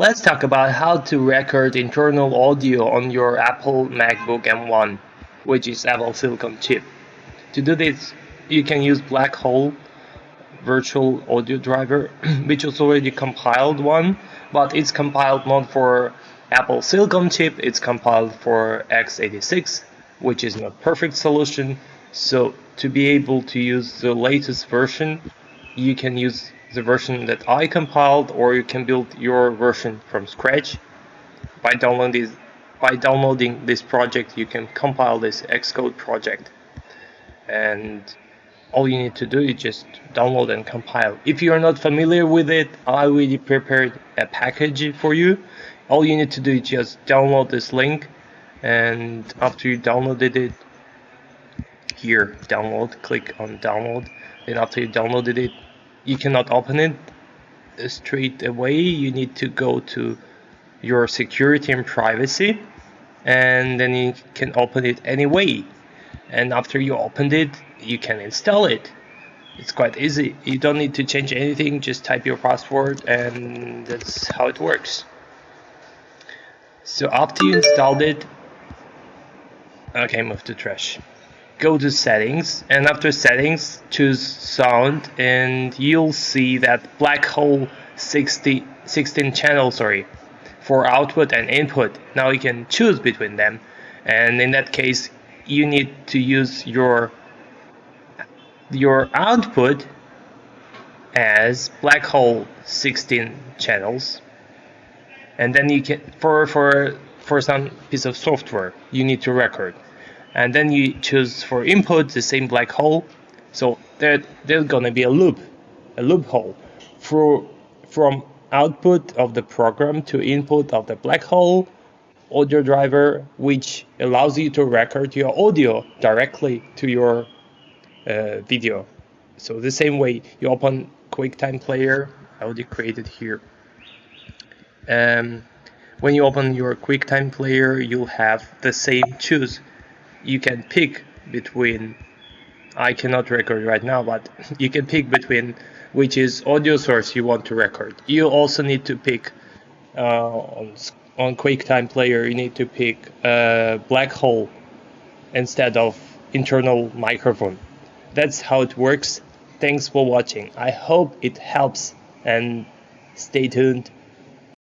Let's talk about how to record internal audio on your Apple MacBook M1, which is Apple Silicon chip. To do this, you can use BlackHole virtual audio driver, which is already compiled one, but it's compiled not for Apple Silicon chip, it's compiled for x86, which is not perfect solution. So to be able to use the latest version, you can use the version that I compiled or you can build your version from scratch. By downloading this, by downloading this project you can compile this Xcode project. And all you need to do is just download and compile. If you are not familiar with it I already prepared a package for you. All you need to do is just download this link and after you downloaded it here download click on download. Then after you downloaded it you cannot open it uh, straight away. You need to go to your security and privacy and then you can open it anyway. And after you opened it you can install it. It's quite easy. You don't need to change anything. Just type your password and that's how it works. So after you installed it okay move to trash go to settings and after settings choose sound and you'll see that BlackHole 60, 16 channel sorry for output and input. Now you can choose between them and in that case you need to use your your output as BlackHole 16 channels. And then you can for for for some piece of software you need to record and then you choose for input the same BlackHole. So there, there's gonna be a loop a loophole. For from output of the program to input of the BlackHole audio driver which allows you to record your audio directly to your uh, video. So the same way you open QuickTime player I already created here. Um, when you open your QuickTime player you'll have the same choose you can pick between I cannot record right now but you can pick between which is audio source you want to record. You also need to pick uh, on, on QuickTime player you need to pick uh, BlackHole instead of internal microphone. That's how it works. Thanks for watching. I hope it helps and stay tuned